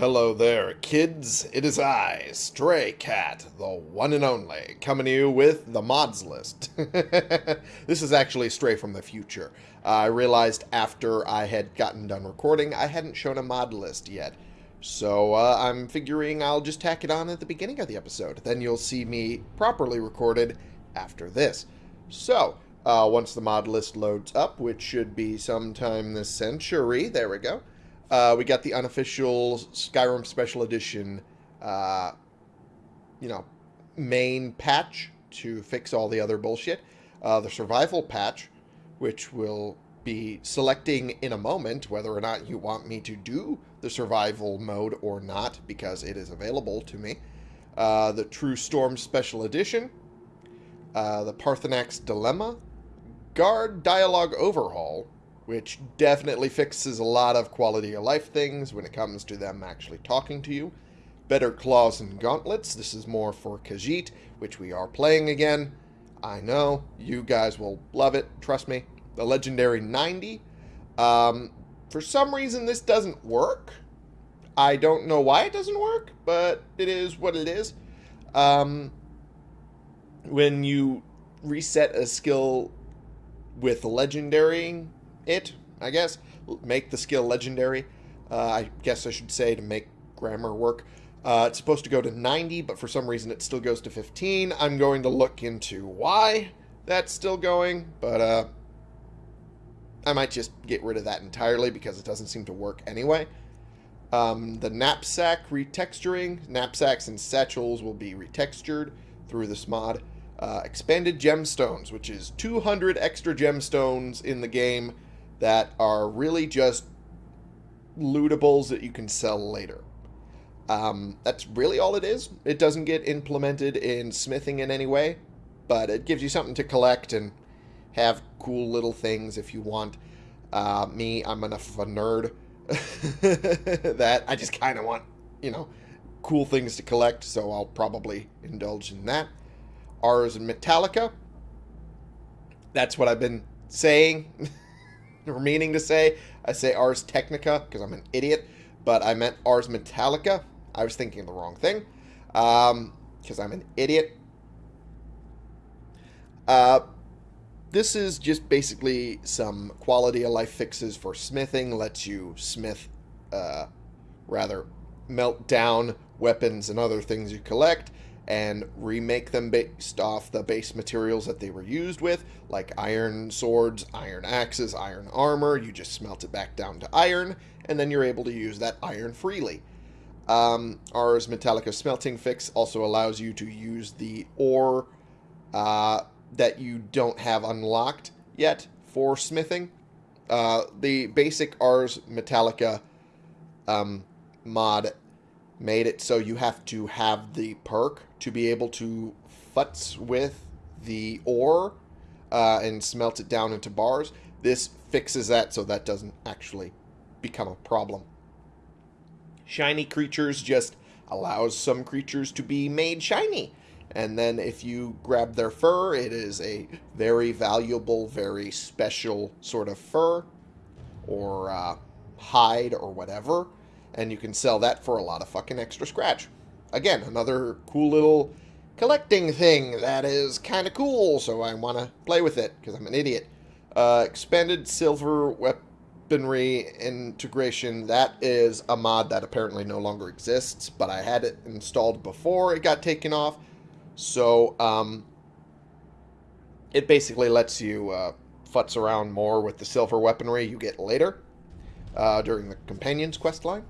Hello there, kids. It is I, Stray Cat, the one and only, coming to you with the mods list. this is actually Stray from the future. Uh, I realized after I had gotten done recording, I hadn't shown a mod list yet. So uh, I'm figuring I'll just tack it on at the beginning of the episode. Then you'll see me properly recorded after this. So, uh, once the mod list loads up, which should be sometime this century, there we go. Uh, we got the unofficial Skyrim Special Edition, uh, you know, main patch to fix all the other bullshit. Uh, the survival patch, which will be selecting in a moment whether or not you want me to do the survival mode or not, because it is available to me. Uh, the True Storm Special Edition, uh, the Paarthurnax Dilemma, Guard Dialogue Overhaul, which definitely fixes a lot of quality of life things when it comes to them actually talking to you. Better Claws and Gauntlets, this is more for Khajiit, which we are playing again. I know, you guys will love it, trust me. The Legendary 90. Um, for some reason this doesn't work. I don't know why it doesn't work, but it is what it is. Um, when you reset a skill with Legendary it, I guess. Make the skill legendary. Uh, I guess I should say to make grammar work. Uh, it's supposed to go to 90, but for some reason it still goes to 15. I'm going to look into why that's still going, but uh, I might just get rid of that entirely because it doesn't seem to work anyway. Um, the knapsack retexturing. Knapsacks and satchels will be retextured through this mod. Uh, expanded gemstones, which is 200 extra gemstones in the game that are really just lootables that you can sell later. Um, that's really all it is. It doesn't get implemented in smithing in any way, but it gives you something to collect and have cool little things if you want. Uh, me, I'm enough of a nerd that I just kind of want, you know, cool things to collect, so I'll probably indulge in that. Ours and Metallica. That's what I've been saying meaning to say. I say Ars Technica because I'm an idiot, but I meant Ars Metallica. I was thinking the wrong thing because um, I'm an idiot. Uh, this is just basically some quality of life fixes for smithing. Lets you smith, uh, rather, melt down weapons and other things you collect and remake them based off the base materials that they were used with, like iron swords, iron axes, iron armor. You just smelt it back down to iron, and then you're able to use that iron freely. Um, Metallica Smelting Fix also allows you to use the ore uh, that you don't have unlocked yet for smithing. Uh, the basic Ars Metallica um, mod made it so you have to have the perk to be able to futz with the ore uh, and smelt it down into bars. This fixes that so that doesn't actually become a problem. Shiny creatures just allows some creatures to be made shiny. And then if you grab their fur, it is a very valuable, very special sort of fur or uh, hide or whatever and you can sell that for a lot of fucking extra scratch. Again, another cool little collecting thing that is kind of cool, so I want to play with it because I'm an idiot. Uh, expanded silver weaponry integration. That is a mod that apparently no longer exists, but I had it installed before it got taken off. So, um, it basically lets you uh, futz around more with the silver weaponry you get later uh, during the Companions quest line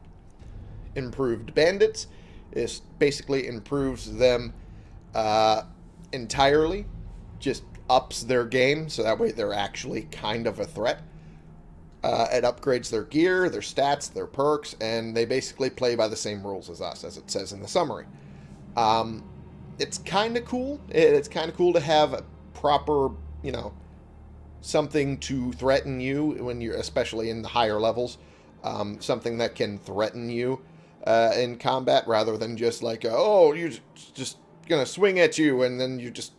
improved bandits. This basically improves them uh, entirely, just ups their game, so that way they're actually kind of a threat. Uh, it upgrades their gear, their stats, their perks, and they basically play by the same rules as us, as it says in the summary. Um, it's kind of cool. It's kind of cool to have a proper, you know, something to threaten you when you're, especially in the higher levels, um, something that can threaten you uh, in combat rather than just like, oh, you're just going to swing at you and then you just,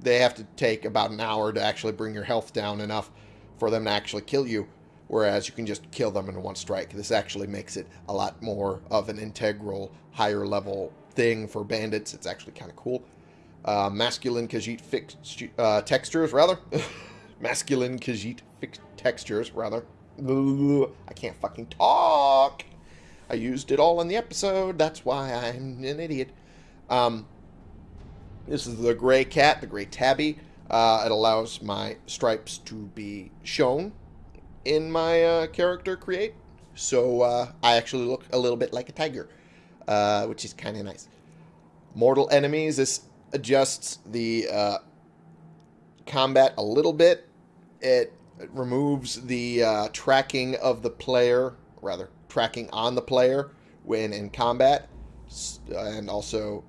they have to take about an hour to actually bring your health down enough for them to actually kill you. whereas you can just kill them in one strike. This actually makes it a lot more of an integral, higher level thing for bandits. It's actually kind of cool. Uh, masculine Khajiit fixed uh, textures, rather. masculine Khajiit fixed textures, rather. I can't fucking talk. I used it all in the episode. That's why I'm an idiot. Um, this is the gray cat, the gray tabby. Uh, it allows my stripes to be shown in my uh, character create. So uh, I actually look a little bit like a tiger, uh, which is kind of nice. Mortal enemies. This adjusts the uh, combat a little bit. It removes the uh, tracking of the player, rather, tracking on the player when in combat, and also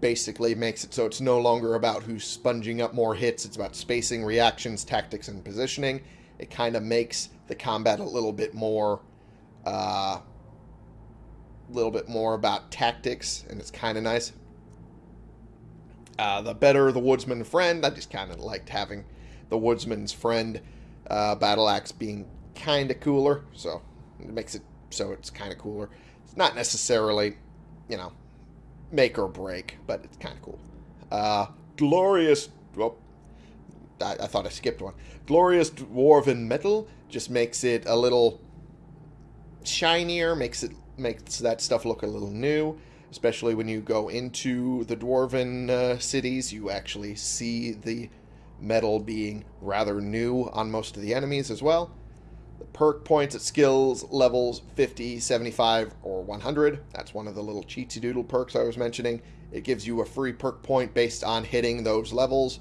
basically makes it so it's no longer about who's sponging up more hits. It's about spacing, reactions, tactics, and positioning. It kind of makes the combat a little bit more, a uh, little bit more about tactics, and it's kind of nice. Uh, the better the woodsman friend, I just kind of liked having the woodsman's friend uh, battle axe being kind of cooler, so it makes it so it's kind of cooler. It's not necessarily, you know, make or break, but it's kind of cool. Uh, glorious. Well, I, I, thought I skipped one. Glorious dwarven metal just makes it a little shinier, makes it makes that stuff look a little new. Especially when you go into the dwarven uh, cities, you actually see the metal being rather new on most of the enemies as well. Perk points at skills levels 50, 75, or 100. That's one of the little cheatsy doodle perks I was mentioning. It gives you a free perk point based on hitting those levels,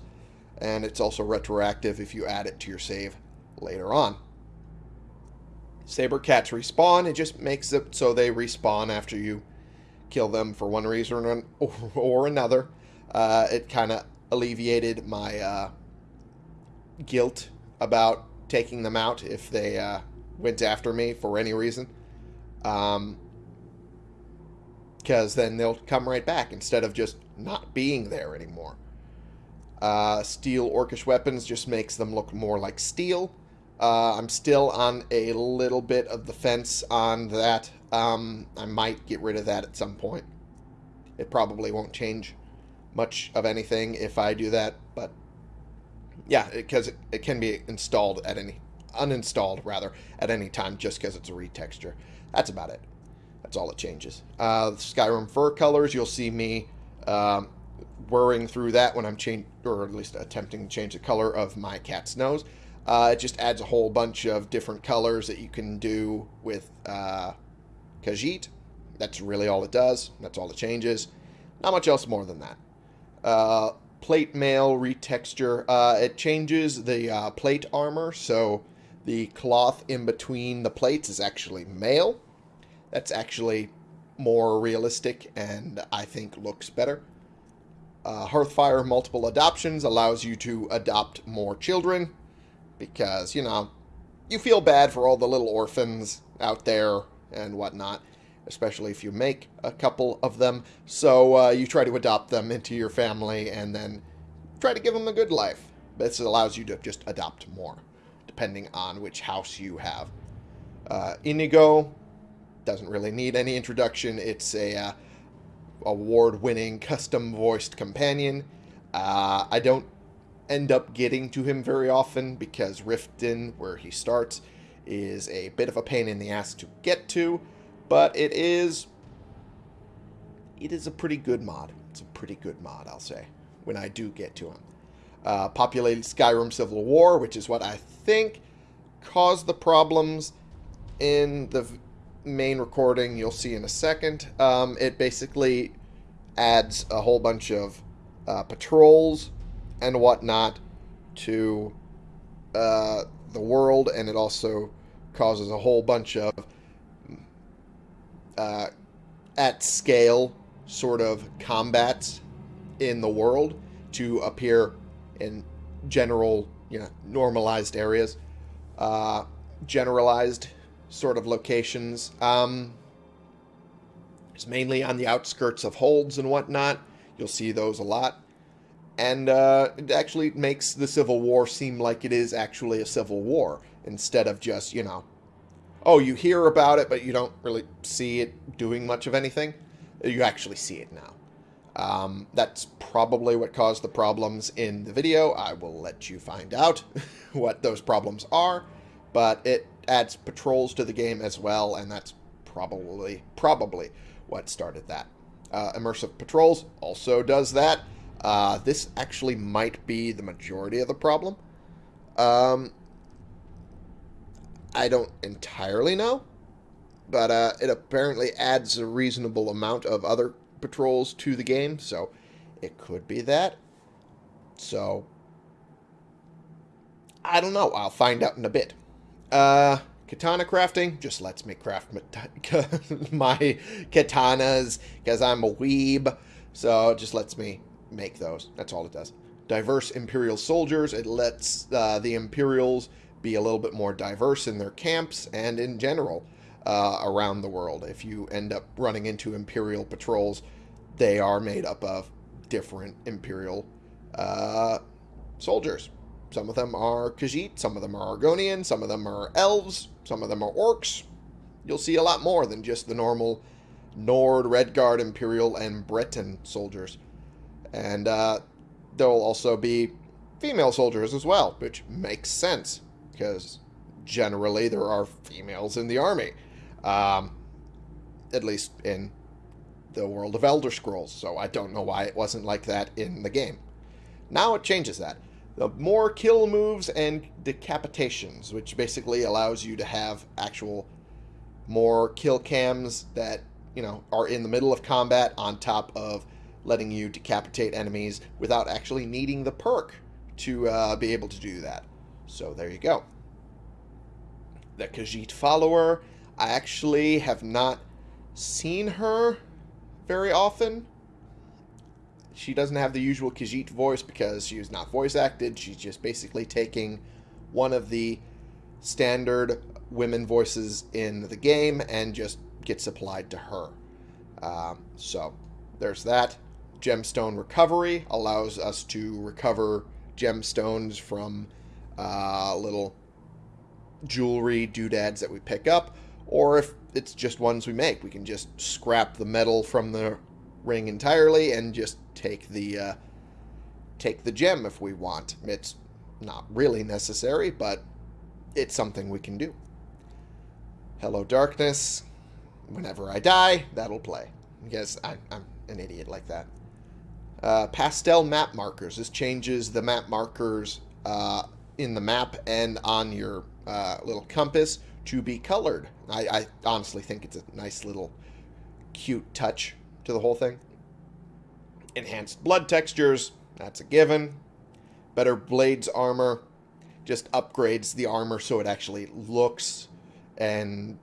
and it's also retroactive if you add it to your save later on. Saber cats respawn. It just makes it so they respawn after you kill them for one reason or, another. Uh, it kind of alleviated my uh, guilt about taking them out if they uh, went after me for any reason. Um, because then they'll come right back instead of just not being there anymore. Uh, steel orcish weapons just makes them look more like steel. Uh, I'm still on a little bit of the fence on that. Um, I might get rid of that at some point. It probably won't change much of anything if I do that, but yeah, because it, it, can be installed at any, uninstalled rather, at any time just because it's a retexture. That's about it. That's all it changes. Uh, Skyrim fur colors, you'll see me um, whirring through that when I'm changing, or at least attempting to change the color of my cat's nose. Uh, it just adds a whole bunch of different colors that you can do with uh, Khajiit. That's really all it does. That's all it changes. Not much else more than that. Uh, plate mail retexture. Uh, it changes the uh, plate armor, so the cloth in between the plates is actually mail. That's actually more realistic and I think looks better. Uh, Hearthfire multiple adoptions allows you to adopt more children because, you know, you feel bad for all the little orphans out there and whatnot especially if you make a couple of them. So uh, you try to adopt them into your family and then try to give them a good life. This allows you to just adopt more, depending on which house you have. Uh, Inigo doesn't really need any introduction. It's a uh, award-winning custom-voiced companion. Uh, I don't end up getting to him very often because Riften, where he starts, is a bit of a pain in the ass to get to. But it is... It is a pretty good mod. It's a pretty good mod, I'll say, when I do get to him. Uh, populated Skyrim Civil War, which is what I think caused the problems in the main recording you'll see in a second. Um, it basically adds a whole bunch of uh, patrols and whatnot to uh, the world, and it also causes a whole bunch of uh, at scale sort of combats in the world to appear in general, you know, normalized areas, uh, generalized sort of locations. Um, it's mainly on the outskirts of holds and whatnot. You'll see those a lot. And uh, it actually makes the Civil War seem like it is actually a civil war instead of just, you know, oh, you hear about it, but you don't really see it doing much of anything. You actually see it now. Um, that's probably what caused the problems in the video. I will let you find out what those problems are, but it adds patrols to the game as well, and that's probably probably what started that. Uh, immersive patrols also does that. Uh, this actually might be the majority of the problem. Um, I don't entirely know, but uh, it apparently adds a reasonable amount of other patrols to the game, so it could be that. So, I don't know. I'll find out in a bit. Uh, katana crafting just lets me craft my katanas because I'm a weeb. So it just lets me make those. That's all it does. Diverse Imperial soldiers. It lets uh, the Imperials be a little bit more diverse in their camps and in general uh, around the world. If you end up running into Imperial patrols, they are made up of different Imperial uh, soldiers. Some of them are Khajiit, some of them are Argonian, some of them are elves, some of them are orcs. You'll see a lot more than just the normal Nord, Redguard, Imperial, and Breton soldiers. And uh, there'll also be female soldiers as well, which makes sense because generally there are females in the army. Um, at least in the world of Elder Scrolls, so I don't know why it wasn't like that in the game. Now it changes that. The more kill moves and decapitations, which basically allows you to have actual more kill cams that, you know, are in the middle of combat on top of letting you decapitate enemies without actually needing the perk to uh, be able to do that. So there you go. The Khajiit follower, I actually have not seen her very often. She doesn't have the usual Khajiit voice because she is not voice acted. She's just basically taking one of the standard women voices in the game and just gets applied to her. Um, so there's that. Gemstone recovery allows us to recover gemstones from uh, little jewelry doodads that we pick up, or if it's just ones we make, we can just scrap the metal from the ring entirely and just take the uh, take the gem if we want. It's not really necessary, but it's something we can do. Hello, darkness. Whenever I die, that'll play. Because I, I'm an idiot like that. Uh, pastel map markers. This changes the map markers uh, in the map and on your uh, little compass to be colored. I, I honestly think it's a nice little cute touch to the whole thing. Enhanced blood textures. That's a given. Better blades armor. Just upgrades the armor so it actually looks and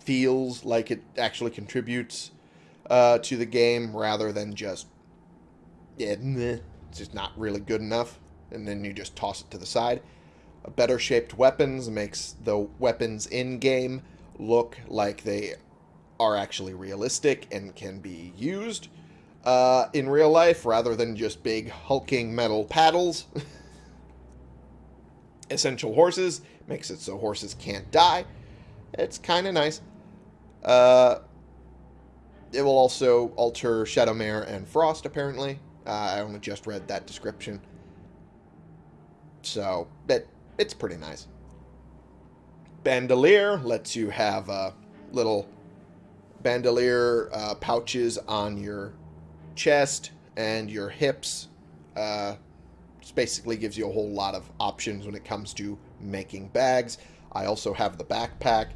feels like it actually contributes uh, to the game rather than just yeah, it's just not really good enough. And then you just toss it to the side. Better shaped weapons makes the weapons in game look like they are actually realistic and can be used uh, in real life rather than just big hulking metal paddles. Essential horses makes it so horses can't die. It's kind of nice. Uh, it will also alter Shadowmere and Frost, apparently. Uh, I only just read that description. So, it, it's pretty nice. Bandolier lets you have uh, little bandolier uh, pouches on your chest and your hips. Uh, basically gives you a whole lot of options when it comes to making bags. I also have the backpack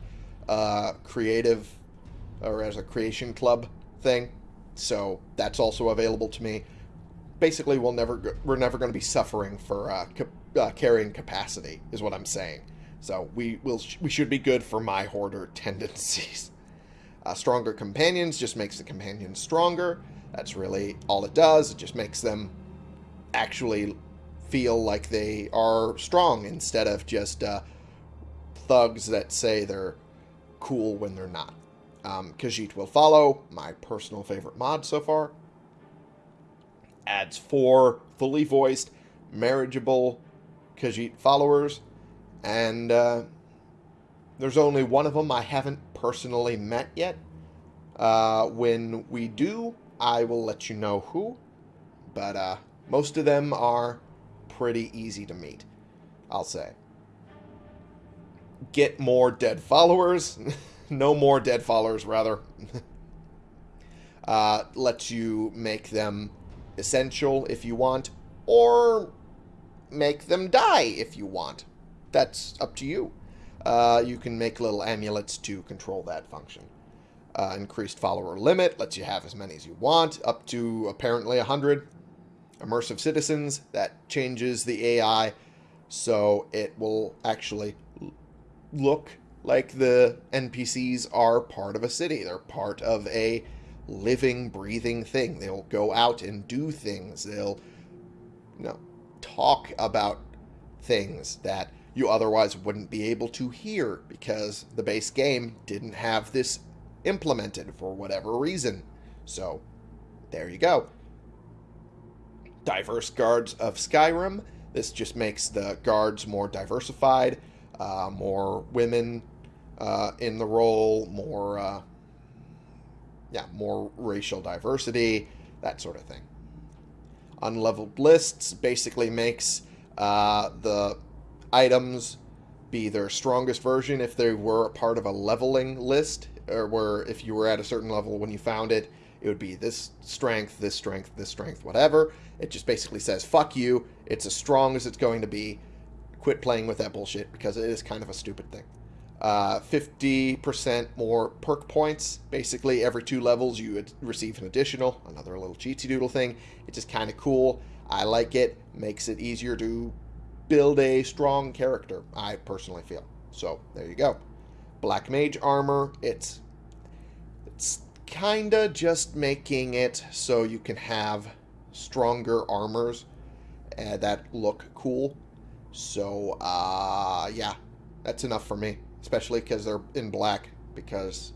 uh, creative or as a creation club thing. So that's also available to me basically we'll never we're never going to be suffering for uh, uh, carrying capacity is what I'm saying. So we will we should be good for my hoarder tendencies. Uh, stronger companions just makes the companions stronger. That's really all it does. It just makes them actually feel like they are strong instead of just uh, thugs that say they're cool when they're not. Um, Khajiit will follow, my personal favorite mod so far adds four fully voiced, marriageable Khajiit followers, and uh, There's only one of them I haven't personally met yet. Uh, when we do, I will let you know who. But uh, most of them are pretty easy to meet, I'll say. Get more dead followers. no more dead followers, rather. uh, lets you make them essential if you want, or make them die if you want. That's up to you. Uh, you can make little amulets to control that function. Uh, increased follower limit lets you have as many as you want, up to apparently 100. Immersive citizens, that changes the AI so it will actually look like the NPCs are part of a city. They're part of a living, breathing thing. They'll go out and do things. They'll, you know, talk about things that you otherwise wouldn't be able to hear because the base game didn't have this implemented for whatever reason. So, there you go. Diverse guards of Skyrim. This just makes the guards more diversified, uh, more women uh, in the role, more, uh, yeah, more racial diversity, that sort of thing. Unleveled lists basically makes uh, the items be their strongest version if they were part of a leveling list, or where if you were at a certain level when you found it, it would be this strength, this strength, this strength, whatever. It just basically says, fuck you, it's as strong as it's going to be. Quit playing with that bullshit because it is kind of a stupid thing. Uh, 50% more perk points. Basically, every two levels you would receive an additional, another little cheatsy doodle thing. It's just kind of cool. I like it. Makes it easier to build a strong character, I personally feel. So, there you go. Black Mage armor, it's it's kind of just making it so you can have stronger armors uh, that look cool. So, uh, yeah, that's enough for me especially because they're in black, because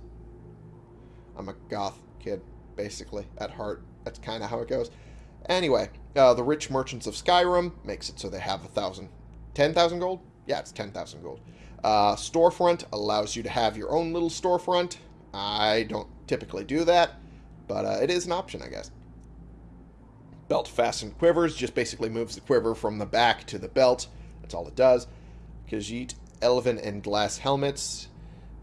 I'm a goth kid, basically, at heart. That's kind of how it goes. Anyway, uh, the rich merchants of Skyrim makes it so they have a thousand, ten thousand gold. Yeah, it's ten thousand gold. Uh, storefront allows you to have your own little storefront. I don't typically do that, but uh, it is an option, I guess. Belt fastened quivers just basically moves the quiver from the back to the belt. That's all it does. Khajiit elven and glass helmets.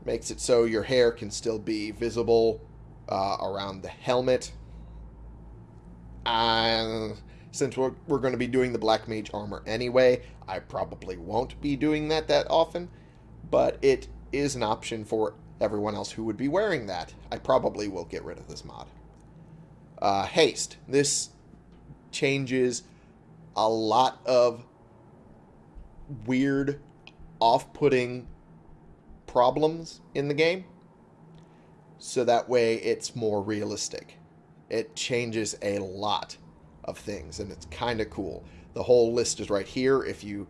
Makes it so your hair can still be visible uh, around the helmet. Uh, since we're, we're going to be doing the Black Mage armor anyway, I probably won't be doing that that often, but it is an option for everyone else who would be wearing that. I probably will get rid of this mod. Uh, haste. This changes a lot of weird off-putting problems in the game so that way it's more realistic. It changes a lot of things and it's kind of cool. The whole list is right here. If you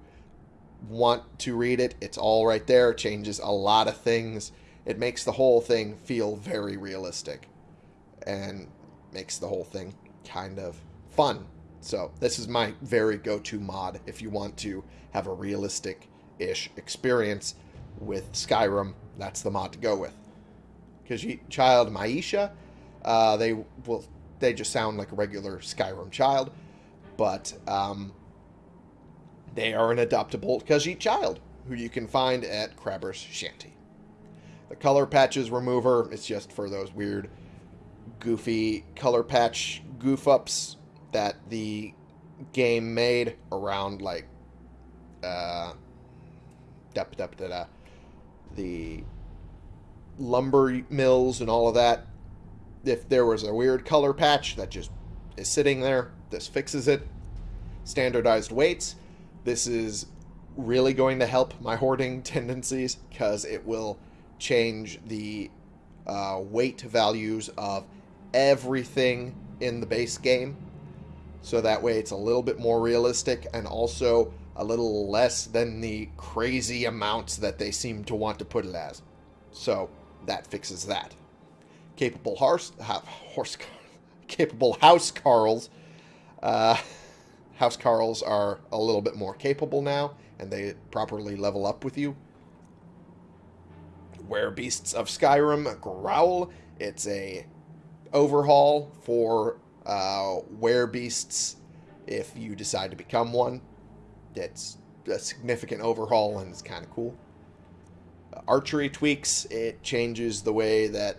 want to read it, it's all right there. It changes a lot of things. It makes the whole thing feel very realistic and makes the whole thing kind of fun. So this is my very go-to mod if you want to have a realistic ish experience with Skyrim, that's the mod to go with. Because child Maisha, uh, they will they just sound like a regular Skyrim child, but um, they are an adoptable Khajiit child who you can find at Crabber's Shanty. The color patches remover is just for those weird, goofy color patch goof ups that the game made around like uh, da, da, da, da, the lumber mills and all of that. If there was a weird color patch that just is sitting there, this fixes it. Standardized weights. This is really going to help my hoarding tendencies because it will change the uh, weight values of everything in the base game. So that way it's a little bit more realistic and also a little less than the crazy amounts that they seem to want to put it as. So that fixes that. Capable horse, horse capable house Carls. Uh, house Carls are a little bit more capable now, and they properly level up with you. Werebeasts of Skyrim Growl. It's a overhaul for uh, Beasts if you decide to become one. It's a significant overhaul and it's kind of cool. Uh, archery tweaks. It changes the way that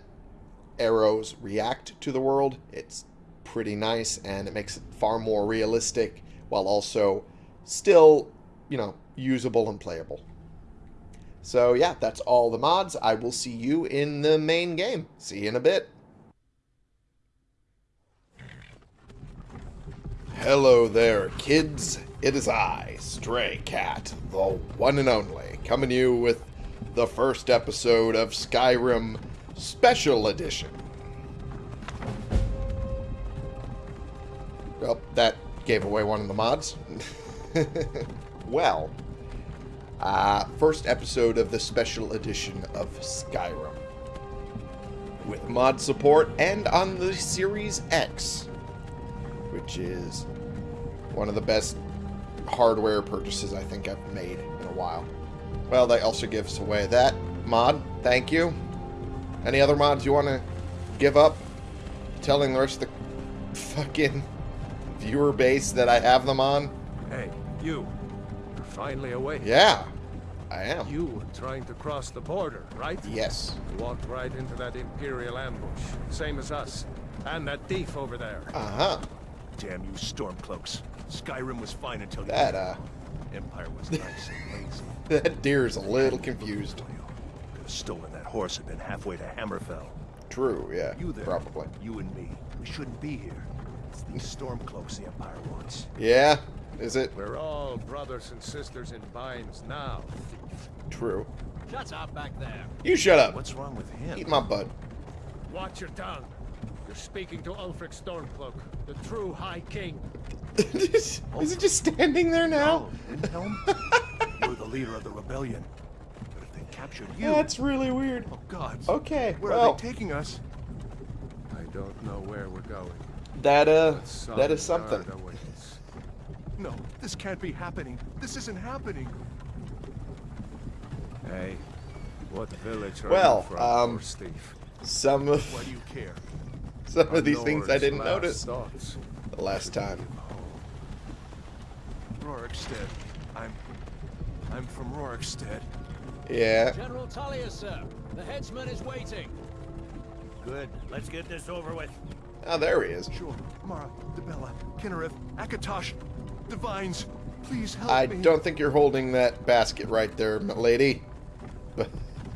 arrows react to the world. It's pretty nice and it makes it far more realistic while also still, you know, usable and playable. So yeah, that's all the mods. I will see you in the main game. See you in a bit. Hello there, kids. It is I, Stray Cat, the one and only, coming to you with the first episode of Skyrim Special Edition. Well, that gave away one of the mods. well, uh, first episode of the special edition of Skyrim. With mod support and on the Series X, which is one of the best hardware purchases I think I've made in a while. Well, that also gives away that mod. Thank you. Any other mods you want to give up? Telling the rest of the fucking viewer base that I have them on? Hey, you. You're finally awake. Yeah, I am. You were trying to cross the border, right? Yes. You walked right into that Imperial ambush. Same as us. And that thief over there. Uh-huh. Damn you Stormcloaks. Skyrim was fine until you... That, uh... Empire was nice and lazy. That deer is a little confused. Could have stolen that horse and been halfway to Hammerfell. True, yeah. You there. Probably. You and me. We shouldn't be here. It's these Stormcloaks the Empire wants. Yeah? Is it? We're all brothers and sisters in binds now. True. Shut up back there. You shut up. What's wrong with him? Eat my butt. Watch your tongue. You're speaking to Ulfric Stormcloak, the true High King. is it just standing there now? Windhelm? You're the leader of the rebellion. But if they captured you... That's really weird. Oh, God. Okay, Where well, are they taking us? I don't know where we're going. that, uh, that is something. No, this can't be happening. This isn't happening. Hey, what village are Well, you from, um, horse thief? Some Why of, do you care? some of these things I didn't notice thoughts. the last time. Rorikstead. I'm... I'm from Rorikstead. Yeah. General Tullius, sir. The headsman is waiting. Good. Let's get this over with. Oh, there he is. Sure. Mara, Dibella, Kynareth, Akatosh, Divines, please help I me. don't think you're holding that basket right there, lady.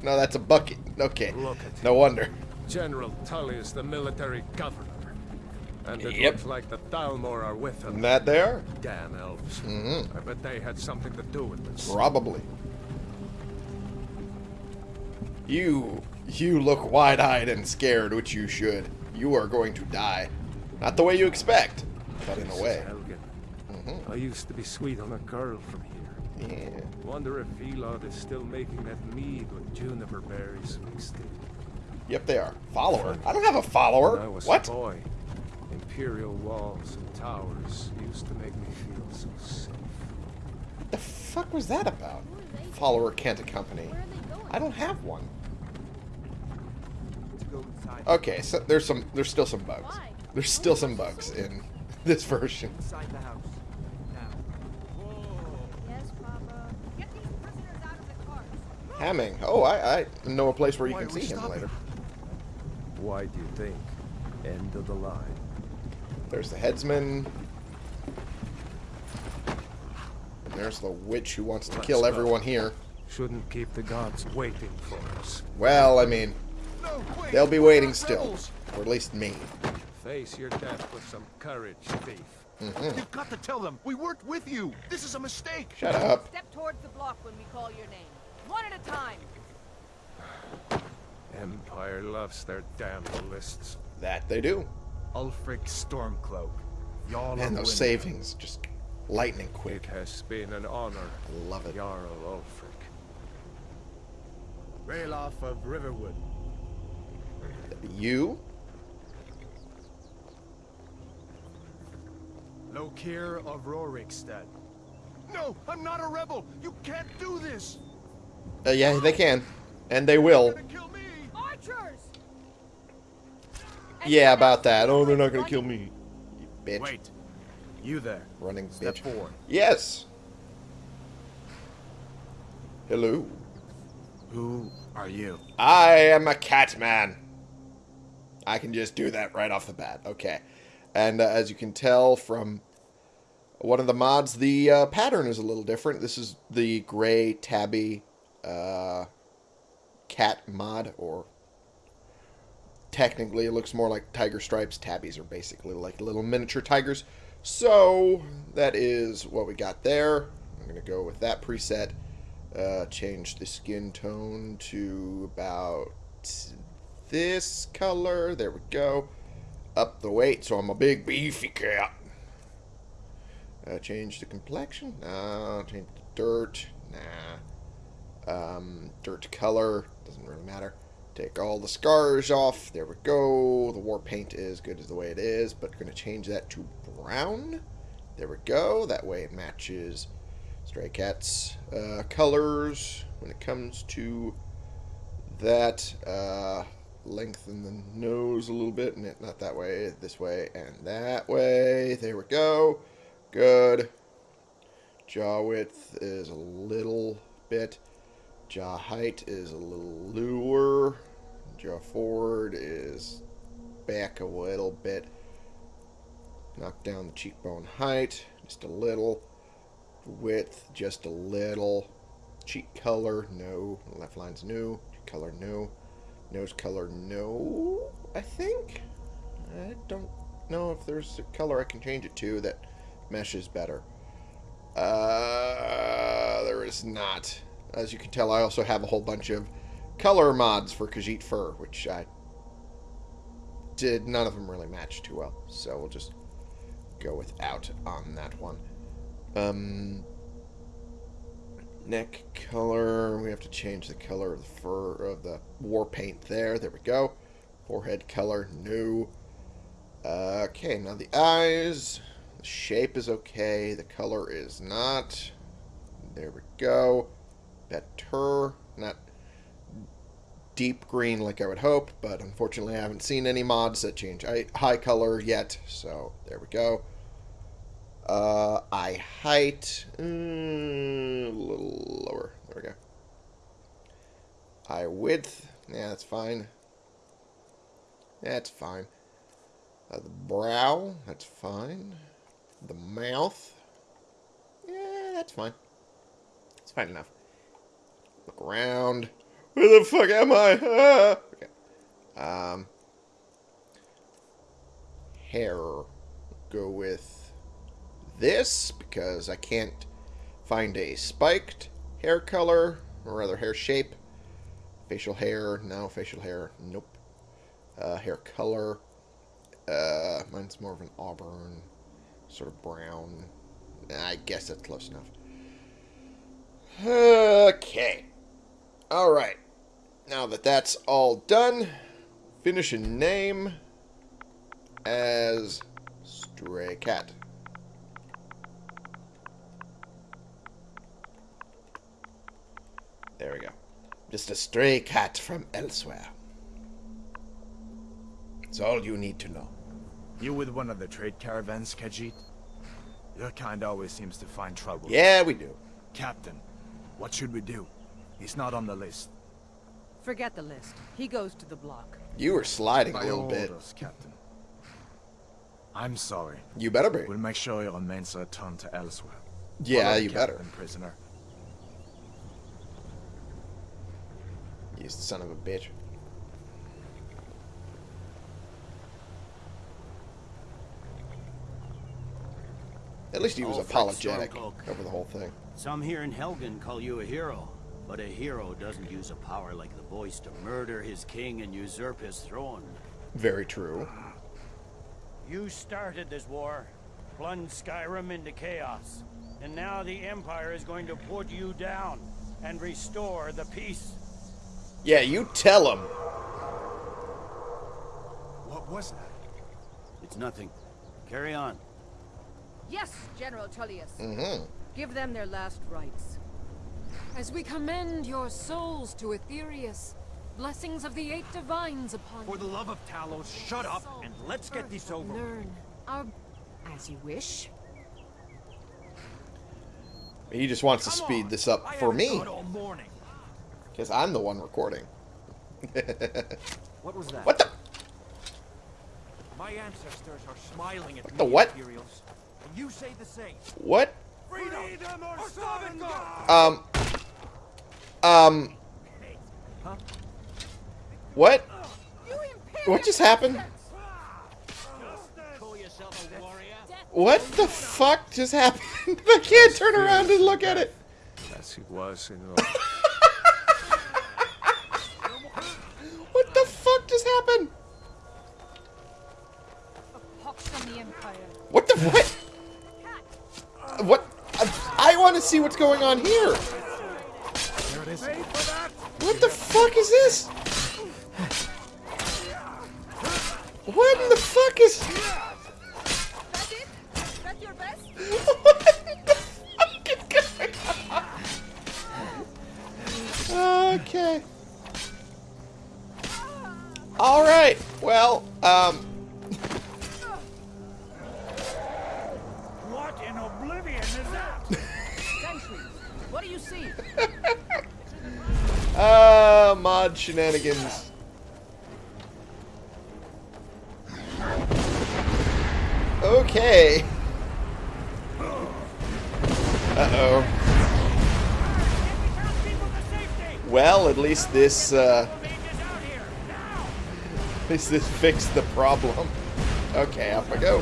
No, that's a bucket. Okay. Look at No wonder. General Tullius, the military governor. And it Yep. looks like the Thalmor are with him. And that there? Damn elves. Mhm. I bet they had something to do with this. Probably. You, you look wide-eyed and scared, which you should. You are going to die. Not the way you expect, but in a way. Helgen. Mhm. I used to be sweet on a girl from here. Yeah. Wonder if Vilod is still making that mead with juniper berries mixed in. Yep, they are. Follower? I don't have a When follower. I was What? a boy, imperial walls and towers used to make me feel so safe. the fuck was that about? Follower can't accompany. I don't have one. Okay, so there's some there's still some bugs. There's still some bugs in this version. Inside the house. Now. Yes, Papa. Get these prisoners out of the carts. Hamming. Oh, I, I know a place where you Why can see him stopping? later. Why do you think? End of the line. There's the headsman. And there's the witch who wants to Let's kill go. everyone here. Shouldn't keep the gods waiting for us. Well, I mean, No, wait, they'll be waiting not still. rebels. Or at least me. Face your death with some courage, thief. Mm-hmm. You've got to tell them. We worked with you. This is a mistake. Shut up. Step towards the block when we call your name. One at a time. Empire loves their damn lists. That they do. Ulfric Stormcloak. Y'all Man, are those savings just lightning quick. It has been an honor, Love it. Jarl Ulfric. Ralof of Riverwood. You? Lokir of Rorikstead. No, I'm not a rebel. You can't do this. Uh, yeah, they can. And they will. Kill me! Archers! Yeah, about that. Oh, they're not gonna kill me. You bitch. Wait. You there. Running Step bitch. forward. Yes. Hello. Who are you? I am a cat man. I can just do that right off the bat. Okay. And uh, as you can tell from one of the mods, the uh, pattern is a little different. This is the gray tabby uh, cat mod, or technically it looks more like tiger stripes. Tabbies are basically like little miniature tigers. So that is what we got there. I'm going to go with that preset. Uh, change the skin tone to about this color. There we go. Up the weight, so I'm a big beefy cat. Uh, change the complexion. No. Change the dirt. Nah. Um, dirt color. Doesn't really matter. Take all the scars off. There we go. The war paint is good as the way it is, but going to change that to brown. There we go. That way it matches Stray Cat's uh, colors when it comes to that. Uh, lengthen the nose a little bit, and not that way, this way, and that way. There we go. Good. Jaw width is a little bit. Jaw height is a little lower. Jaw forward is back a little bit. Knock down the cheekbone height just a little. Width just a little. Cheek color, no. Left line's new. Cheek color, no. Nose color, no. I think. I don't know if there's a color I can change it to that meshes better. Uh, there is not. As you can tell, I also have a whole bunch of color mods for Khajiit Fur, which I did. None of them really match too well, so we'll just go without on that one. Um, neck color. We have to change the color of the fur of the war paint there. There we go. Forehead color, new. Uh, okay, now the eyes. The shape is okay. The color is not. There we go. Better. Not deep green like I would hope, but unfortunately I haven't seen any mods that change high color yet. So there we go. Uh, eye height, mm, a little lower. There we go. Eye width, yeah, that's fine. That's fine. Uh, the brow, that's fine. The mouth, yeah, that's fine. It's fine enough. Look around. Where the fuck am I? Ah! Okay. Um, hair. Go with this because I can't find a spiked hair color or rather hair shape. Facial hair, no. Facial hair, nope. Uh, hair color, uh, mine's more of an auburn, sort of brown. I guess that's close enough. Okay. Alright. Now that that's all done, finish a name as Stray Cat. There we go. Just a stray cat from elsewhere. It's all you need to know. You with one of the trade caravans, Khajiit? Your kind always seems to find trouble. Yeah, we do. Captain, what should we do? He's not on the list. Forget the list. He goes to the block. You were sliding a By little all bit. orders, Captain. I'm sorry. You better be. We'll make sure your remains are returned to elsewhere. Yeah, Follow the you better. captain, prisoner. You son of a bitch. At least he was Ulfric apologetic over the whole thing. Some here in Helgen call you a hero, but a hero doesn't use a power like the voice to murder his king and usurp his throne. Very true. You started this war, plunged Skyrim into chaos, and now the Empire is going to put you down and restore the peace. Yeah, you tell him. What was that? It's nothing. Carry on. Yes, General Tullius. Mm-hmm. Give them their last rites. As we commend your souls to Aetherius, blessings of the eight divines upon you. For the love of Talos, shut up and let's get this over with. Learn our... As you wish. He just wants to speed on. this up I for me. thought all morning. Because I'm the one recording. What was that? What the? My ancestors are smiling at the me, what? Imperials. You say the same. What? Freedom, or, starve God! Um. Um. What? What just happened? Call yourself a warrior? What the fuck just happened? I can't turn around and look at it. As it was in What the fuck just happened? Pox on the Empire. What the what? What? I, I want to see what's going on here. What the fuck is this? What in the fuck is? That it? That your best? What the fuck is going on? Okay. All right. Well, um, What in oblivion is that? Sentries, what do you see? Uh, mod shenanigans. Okay. Uh-oh. Well, at least this, uh, at least this fixed the problem. Okay, off I go.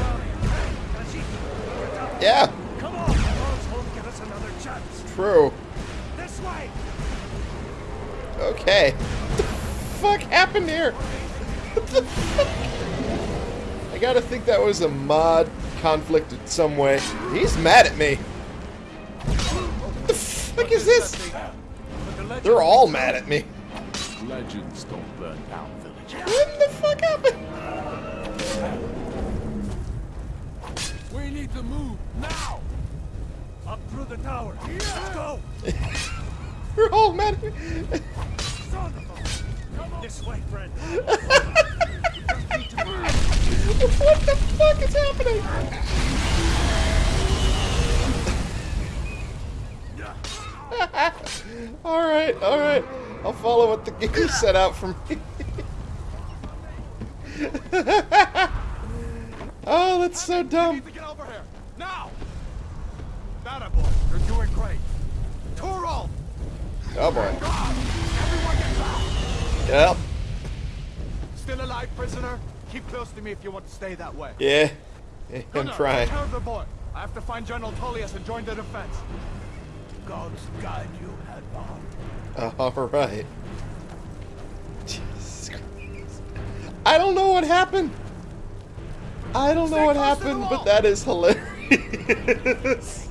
Yeah, Come Okay. What the fuck happened here? What the fuck? I gotta think that was a mod conflict in some way. He's mad at me. What the fuck is this? They're all mad at me. Legends don't burn down villages. What the fuck happened? We need to move now. Up through the tower. Let's go! They're all mad at me. Son of a... Come on. This way, friend. What the fuck is happening? alright, alright. I'll follow what the game set out for me. oh, that's so dumb. to get over here. Now! That boy. You're doing great. Torolf! Oh boy. Everyone get back! Yep. Still alive, prisoner? Keep close to me if you want to stay that way. Yeah. I'm Gunnar, trying. The boy. I have to find General Tullius and join the defense. Gods guide you, Hadvar. Alright. Jesus Christ. I don't know what happened. I don't know what close to the happened, but that is hilarious.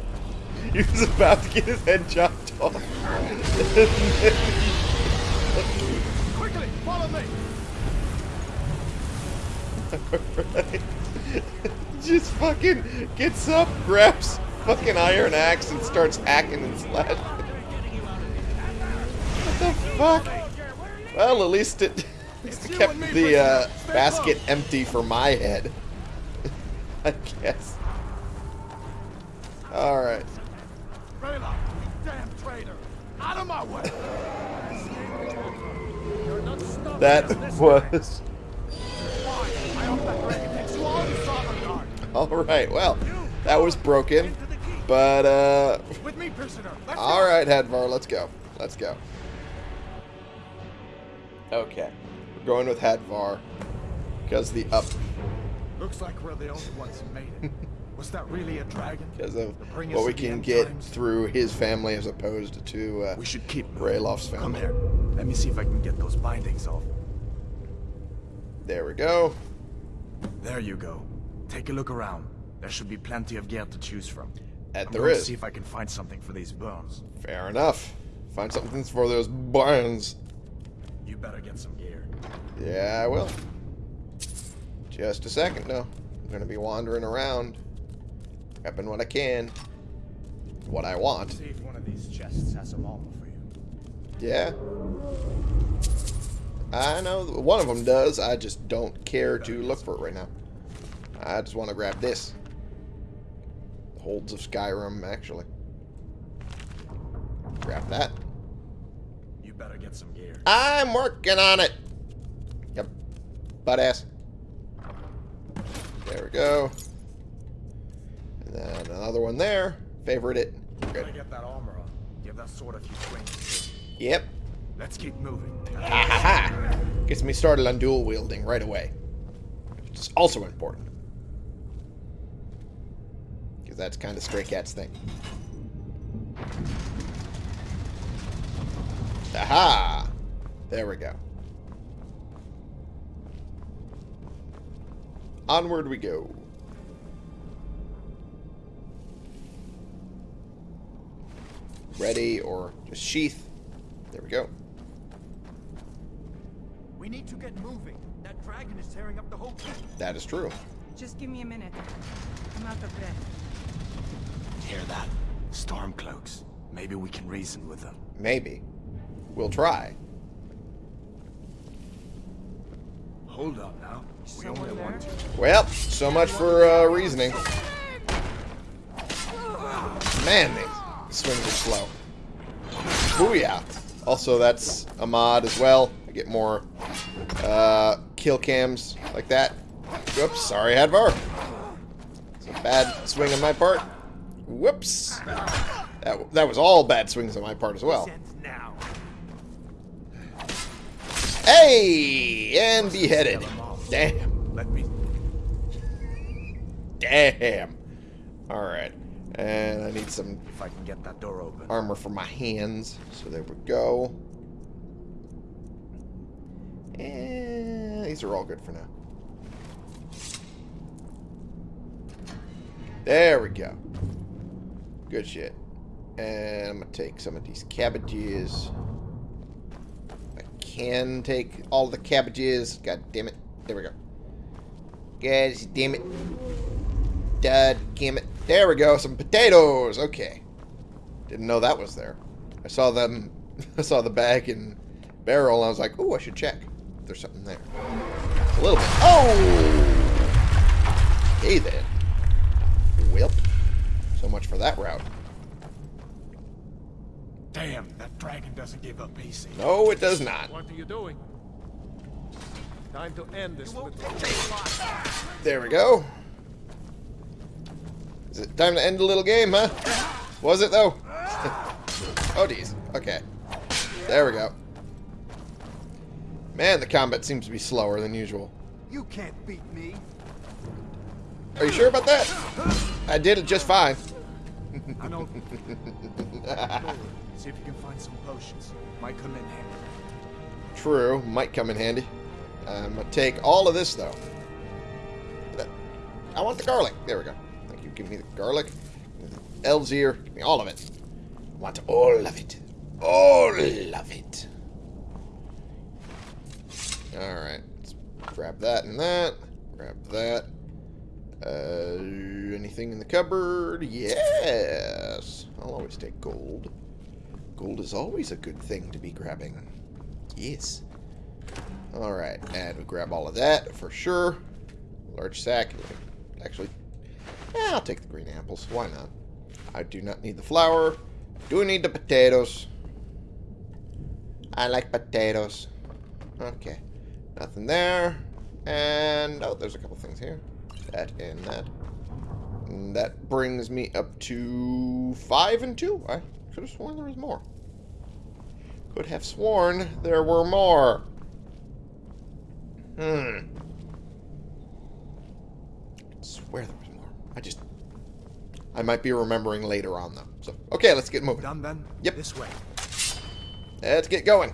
he was about to get his head chopped off. Quickly, follow me! Right. Just fucking gets up, grabs fucking iron axe, and starts hacking and slashing. What the fuck? Well, at least it, at least it kept the uh, basket empty for my head. I guess. Alright. Ralof, you damn traitor! Out of my way! You're not stopping That was. Why? I hope that dragon takes you all to Sovngarde. Alright, well, that was broken. But, uh. With me, prisoner. Alright, Hadvar, let's go. Let's go. Okay. We're going with Hadvar. Because the up. Looks like we're the only ones who made it. Was that really a dragon? Because of To what we can get times? through his family as opposed to uh, We should keep moving. Ralof's Come family. here. Let me see if I can get those bindings off. There we go. There you go. Take a look around. There should be plenty of gear to choose from. That I'm there going is. to see if I can find something for these burns. Fair enough. Find something for those barns. You better get some gear. Yeah, I will. Just a second, though. I'm gonna be wandering around, grabbing what I can, what I want. See if one of these chests has armor for you. Yeah. I know one of them does. I just don't care to look for it right now. I just want to grab this. Holds of Skyrim, actually. Grab that. You better get some gear. I'm working on it. Yep. Butt ass. There we go. And then another one there. Favorite it. Gotta Good. get that armor on. Give that sword a few swings. Yep. Let's keep moving. Ha ha ha. Gets me started on dual wielding right away. Which is also important. Because that's kind of Stray Cat's thing. Aha! There we go. Onward we go. Ready or just sheath. There we go. We need to get moving. That dragon is tearing up the whole thing. That is true. Just give me a minute. I'm out of breath. Hear that? Stormcloaks. Maybe we can reason with them. Maybe. We'll try. Hold up now. We only Someone want to. Well, so much for uh, reasoning. Man, these swings are slow. Booyah. Also, that's a mod as well. I get more uh, kill cams like that. Whoops, sorry, Hadvar. It's a bad swing on my part. Whoops. That, that was all bad swings on my part as well. Now. Hey! And beheaded. Damn. Let me. Damn. Alright. And I need some If I can get that door open. armor for my hands. So there we go. And these are all good for now. There we go. Good shit. And I'm going to take some of these cabbages. I can take all the cabbages. God damn it. There we go. God damn it. God damn it. There we go. Some potatoes. Okay. Didn't know that was there. I saw them. I saw the bag and barrel, and I was like, "Oh, I should check if there's something there." A little bit. Oh. Hey then. Well, so much for that route. Damn, that dragon doesn't give up easy. No, it does not. What are you doing? Time to end this. little- There we go. Is it time to end the little game, huh? Was it though? oh, geez. Okay. There we go. Man, the combat seems to be slower than usual. You can't beat me. Are you sure about that? I did it just fine. I know. See if you can find some potions. Might come in handy. True, might come in handy. I'm gonna take all of this though. I want the garlic. There we go. Give me the garlic. Me the Elves ear. Give me all of it. I want all of it. All of it. Alright. Let's grab that and that. Grab that. Uh, anything in the cupboard? Yes. I'll always take gold. Gold is always a good thing to be grabbing. Yes. Alright, and we grab all of that for sure. Large sack. Actually, yeah, I'll take the green apples. Why not? I do not need the flour. Do need the potatoes. I like potatoes. Okay. Nothing there. And, oh, there's a couple things here. That and that. And that brings me up to five and two. I could have sworn there was more. Could have sworn there were more. Hmm. I swear there was. I just... I might be remembering later on, though. So, okay, let's get moving. Done then? Yep. This way. Let's get going.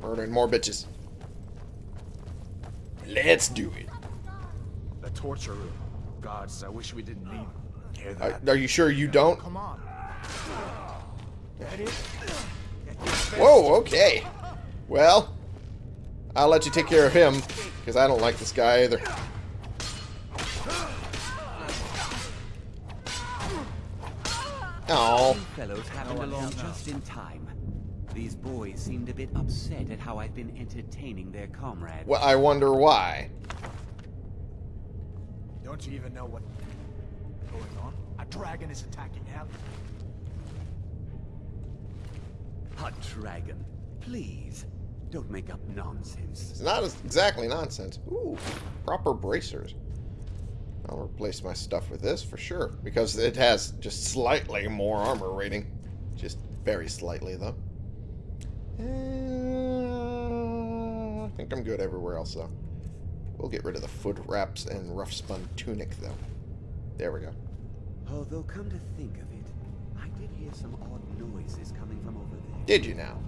Murdering more bitches. Let's do it. The torture room. Gods, I wish we didn't need. Hear Are, that? are you sure you don't? Come on. That is. Whoa, okay. Well, I'll let you take care of him, because I don't like this guy either. Oh, fellows happened along just in time. These boys seemed a bit upset at how I've been entertaining their comrade. Well, I wonder why. Don't you even know what going on? A dragon is attacking Hell. A dragon. Please, don't make up nonsense. It's not exactly nonsense. Ooh, proper bracers. I'll replace my stuff with this for sure, because it has just slightly more armor rating. Just very slightly, though. Uh, I think I'm good everywhere else, though. We'll get rid of the foot wraps and rough spun tunic, though. There we go. Although, come to think of it, I did hear some odd noises coming from over there. Did you now?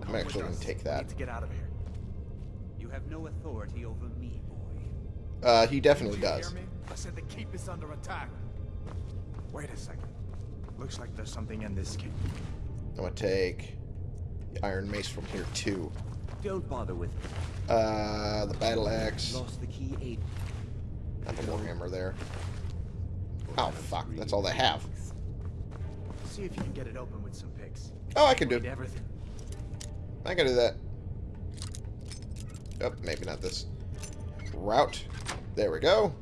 I'm Come actually going to take that. Need to get out of here. You have no authority over me, boy. Uh, he definitely does. Hear me? I said the keep is under attack. Wait a second. Looks like there's something in this keep. I'm going to take the Iron Mace from here, too. Don't bother with me. Uh, the Battle Axe. Lost the key eight. Not the Warhammer there. Oh, fuck. That's all they have. See if you can get it open with some picks. Oh, I can do Need everything. I can do that. Oh, maybe not this route. There we go.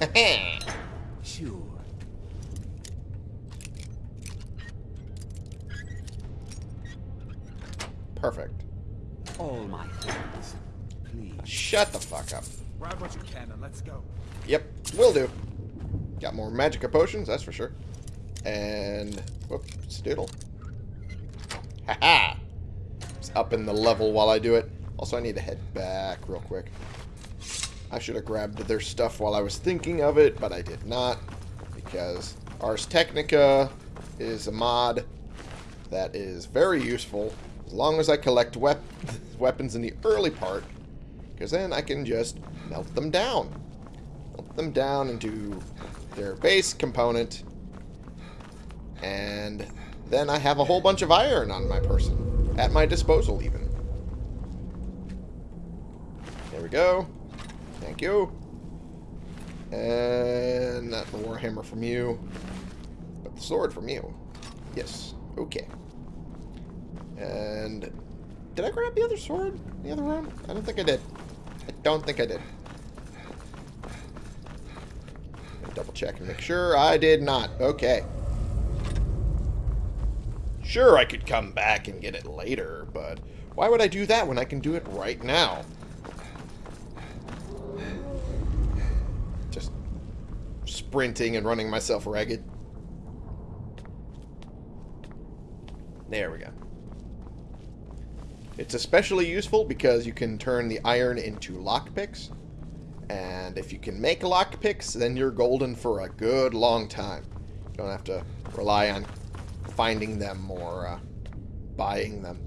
Sure. Perfect. All my things. Please. Shut the fuck up. Grab what you can and let's go. Yep, will do. Got more magica potions, that's for sure. And, whoop, stoodle. Haha! It's up in the level while I do it. Also, I need to head back real quick. I should have grabbed their stuff while I was thinking of it, but I did not. Because Ars Technica is a mod that is very useful as long as I collect wep weapons in the early part. Because then I can just melt them down. Melt them down into their base component. And then I have a whole bunch of iron on my person. At my disposal, even. There we go. Thank you. And not the Warhammer from you. But the sword from you. Yes. Okay. And... Did I grab the other sword the other room? I don't think I did. I don't think I did. Double check and make sure I did not. Okay. Sure, I could come back and get it later, but why would I do that when I can do it right now? Just sprinting and running myself ragged. There we go. It's especially useful because you can turn the iron into lockpicks. And if you can make lockpicks, then you're golden for a good long time. You don't have to rely on finding them or uh, buying them.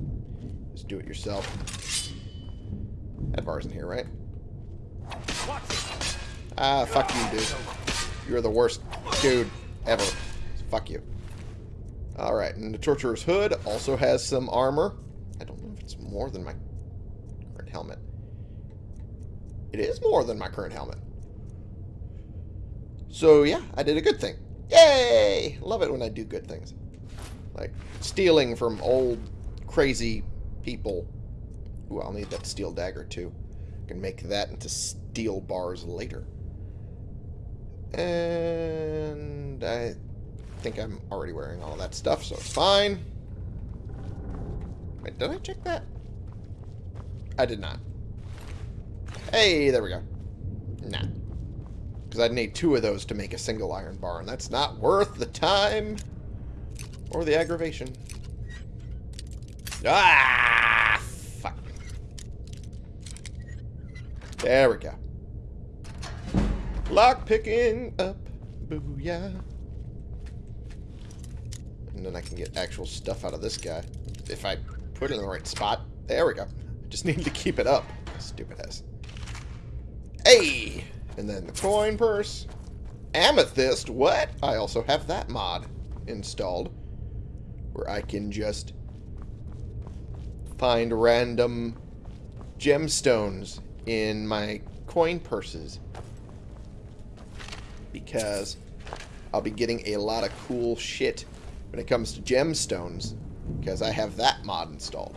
Just do it yourself. Hadvar's in here, right? Ah, fuck you, dude. You're the worst dude ever. Fuck you. Alright, and the Torturer's Hood also has some armor. I don't know if it's more than my current helmet. It is more than my current helmet. So, yeah, I did a good thing. Yay! Love it when I do good things. Like, stealing from old, crazy people. Ooh, I'll need that steel dagger, too. I can make that into steel bars later. And I think I'm already wearing all that stuff, so it's fine. Wait, did I check that? I did not. Hey, there we go. Nah. Because I'd need two of those to make a single iron bar, and that's not worth the time or the aggravation. Ah! Fuck. There we go. Lock picking up. Booyah. And then I can get actual stuff out of this guy. If I put it in the right spot. There we go. Just need to keep it up. Stupid ass. Hey! And then the coin purse. Amethyst? What? I also have that mod installed. Where I can just find random gemstones in my coin purses. Because I'll be getting a lot of cool shit when it comes to gemstones because I have that mod installed.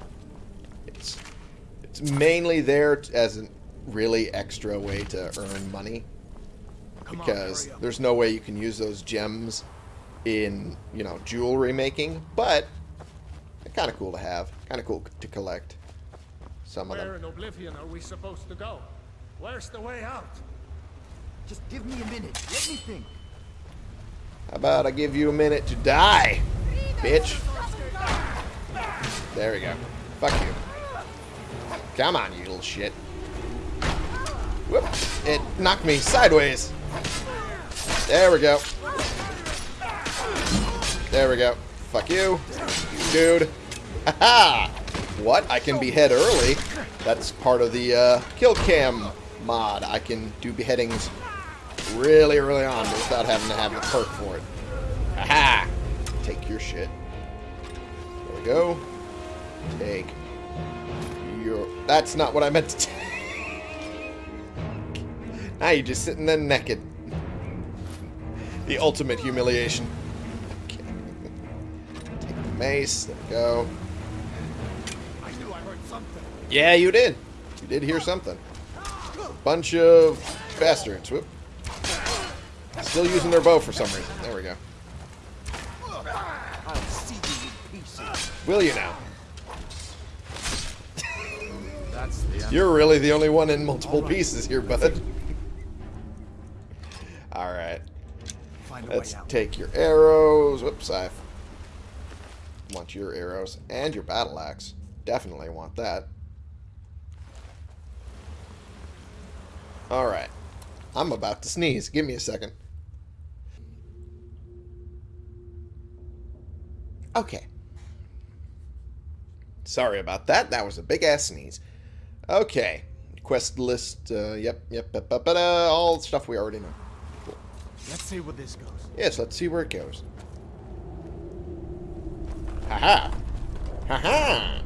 It's it's mainly there as a really extra way to earn money Come on, because there's no way you can use those gems in you know jewelry making, but kind of cool to have, kind of cool to collect. Some of Where them. in Oblivion are we supposed to go? Where's the way out? Just give me a minute. Let me think. How about I give you a minute to die, bitch? There we go. Fuck you. Come on, you little shit. Whoop. It knocked me sideways. There we go. There we go. Fuck you, dude. Haha! What? I can behead early. That's part of the uh, kill cam mod. I can do beheadings really early on without having to have the perk for it. Aha! Take your shit. There we go. Take your... That's not what I meant to take. now you're just sitting there naked. The ultimate humiliation. Okay. Take the mace. There we go. I knew I heard something. Yeah, you did. You did hear something. Bunch of bastards. Whoop. Still using their bow for some reason. There we go. I'll you in pieces. Will you now? That's the end. You're really the only one in multiple pieces here, bud. Alright. Find a way Let's take your arrows. Whoops, I want your arrows and your battle axe. Definitely want that. Alright. I'm about to sneeze. Give me a second. Okay. Sorry about that. That was a big ass sneeze. Okay. Quest list. Uh, yep, yep, yep, yep, yep, all stuff we already know. Let's see where this goes. Yes, let's see where it goes. Haha! Haha!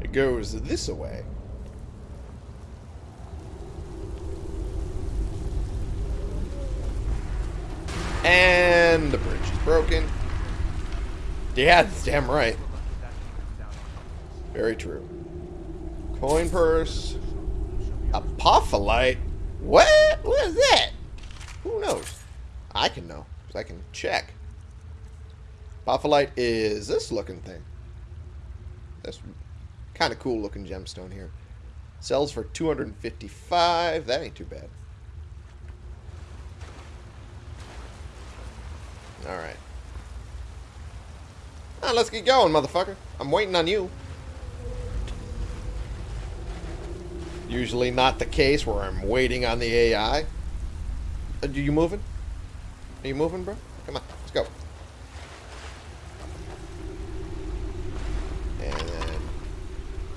It goes this way. And the bridge is broken. Yeah, that's damn right. Very true. Coin purse. Apophyllite? What? What is that? Who knows? I can know, I can check. Apophyllite is this looking thing. This kind of cool looking gemstone here. Sells for 255. That ain't too bad. Alright. Now let's get going, motherfucker. I'm waiting on you. Usually not the case where I'm waiting on the AI. Uh, Are you moving? Are you moving, bro? Come on, let's go. And then,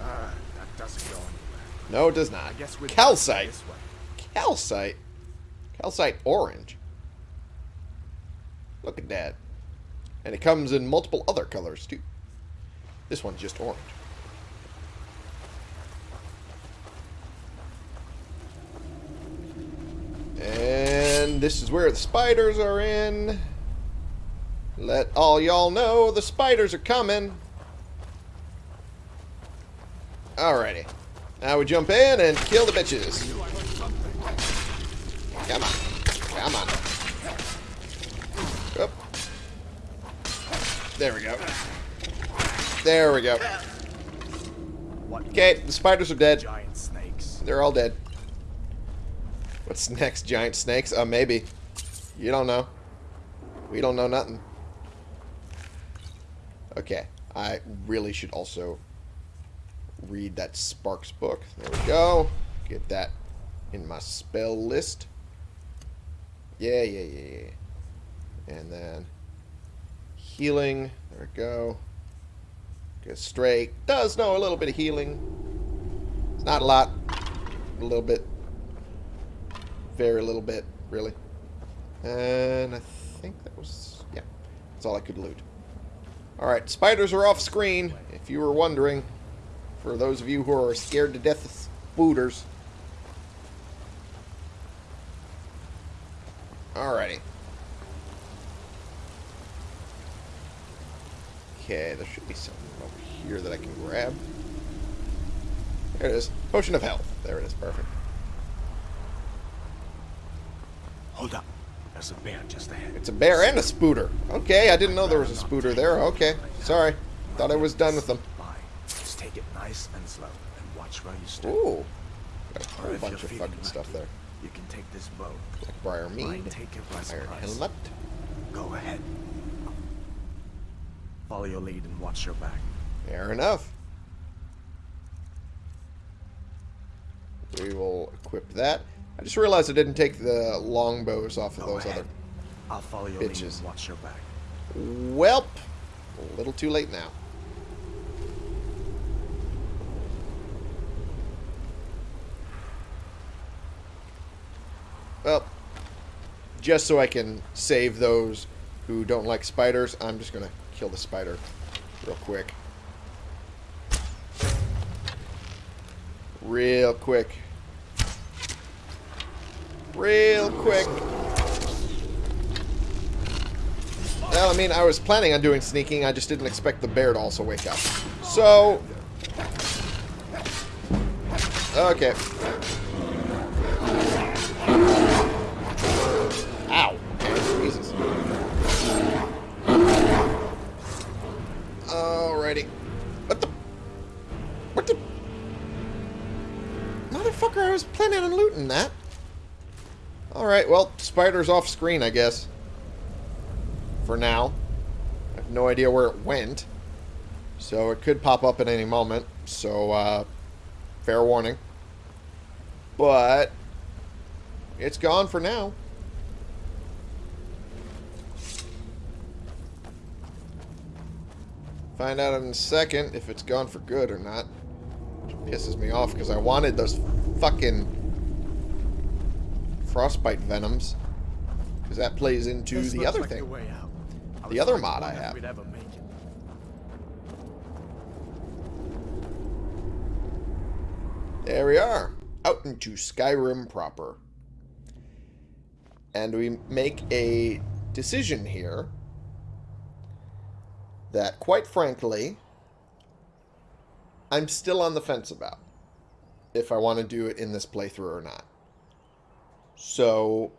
Uh, that doesn't go anywhere. no, it does not. I guess Calcite. Calcite. Calcite orange. Look at that. And it comes in multiple other colors, too. This one's just orange. And this is where the spiders are in. Let all y'all know the spiders are coming. Alrighty. Now we jump in and kill the bitches. Come on. Come on. There we go. There we go. Okay, the spiders are dead. Giant snakes. They're all dead. What's next? Giant snakes? Uh, maybe. You don't know. We don't know nothing. Okay. I really should also read that Sparks book. There we go. Get that in my spell list. Yeah, yeah, yeah, yeah. And then healing. There we go. Get straight. Does know a little bit of healing. It's not a lot. A little bit. Very little bit, really. And I think that was... Yeah. That's all I could loot. Alright, spiders are off screen, if you were wondering. For those of you who are scared to death of spooters. Alrighty. Okay, there should be something over here that I can grab. There it is. Potion of health. There it is. Perfect. Hold up. There's a bear just ahead. It's a bear and a spooter. Okay, I didn't know there was a spooter there. Okay, sorry. Thought I was done with them. Fine. Just take it nice and slow and watch where you step. Ooh. Got a whole bunch of fucking stuff there. You can take this bow. Like Briar Mead. take it by Iron. Helmet. Go ahead. Follow your lead and watch your back. Fair enough. We will equip that. I just realized I didn't take the longbows off of Go those ahead. other... I'll follow your lead bitches. and watch your back. Welp. A little too late now. Well, just so I can save those who don't like spiders, I'm just going to kill the spider real quick. Real quick. Real quick. Well, I mean, I was planning on doing sneaking. I just didn't expect the bear to also wake up. So... Okay. That. Alright, well, spider's off screen, I guess for now. I have no idea where it went. So it could pop up at any moment. So, uh, fair warning. But, it's gone for now. Find out in a second if it's gone for good or not. Which pisses me off because I wanted those fucking frostbite venoms. Because that plays into This the other like thing. the way out. The other mod I have. We'd ever make it. There we are. Out into Skyrim proper. And we make a decision here that, quite frankly, I'm still on the fence about. If I want to do it in this playthrough or not. So,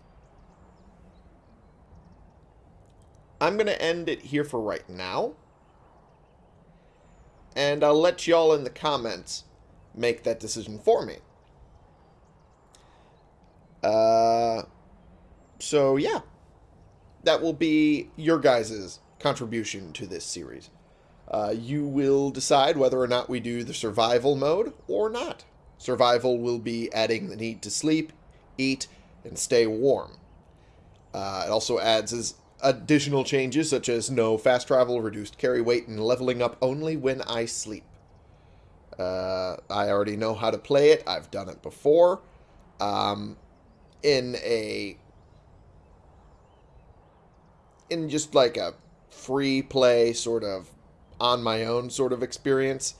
I'm going to end it here for right now. And I'll let y'all in the comments make that decision for me. Uh, so yeah, that will be your guys' contribution to this series. Uh, you will decide whether or not we do the survival mode or not. Survival will be adding the need to sleep, eat, and stay warm. Uh, it also adds as additional changes such as no fast travel, reduced carry weight, and leveling up only when I sleep. Uh, I already know how to play it. I've done it before. Um, in a in just like a free play sort of on my own sort of experience.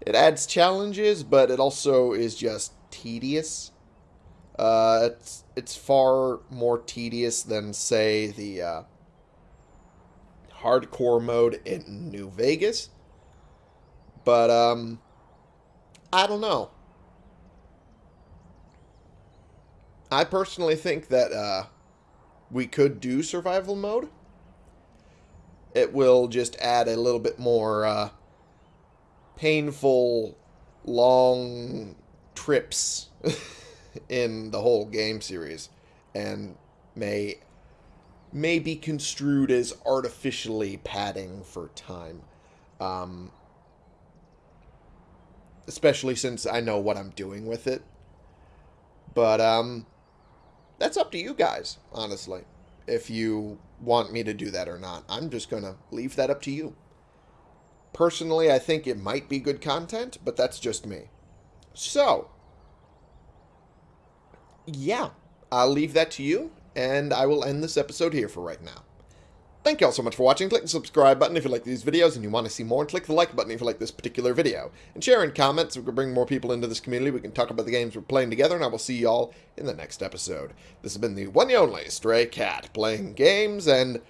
It adds challenges, but it also is just tedious. Uh, it's it's far more tedious than say the uh, hardcore mode in New Vegas. But um, I don't know. I personally think that uh, we could do survival mode. It will just add a little bit more uh, painful, long trips in the whole game series, and may may be construed as artificially padding for time. Um, especially since I know what I'm doing with it. But um, that's up to you guys, honestly. If you want me to do that or not, I'm just gonna leave that up to you. Personally, I think it might be good content, but that's just me. So, yeah, I'll leave that to you, and I will end this episode here for right now. Thank you all so much for watching. Click the subscribe button if you like these videos and you want to see more, and click the like button if you like this particular video. And share in comments so we can bring more people into this community. We can talk about the games we're playing together, and I will see you all in the next episode. This has been the one and only Stray Cat, playing games and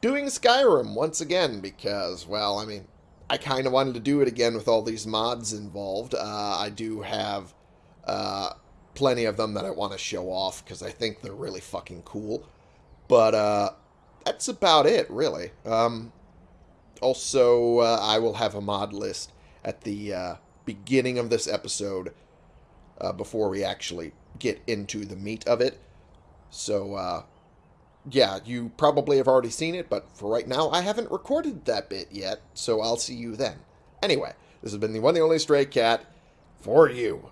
doing Skyrim once again because, well, I mean, I kind of wanted to do it again with all these mods involved. Uh, I do have uh, plenty of them that I want to show off because I think they're really fucking cool. But uh, that's about it, really. Um, also, uh, I will have a mod list at the uh, beginning of this episode uh, before we actually get into the meat of it. So, uh, yeah, you probably have already seen it, but for right now, I haven't recorded that bit yet, so I'll see you then. Anyway, this has been the one and only Stray Cat for you.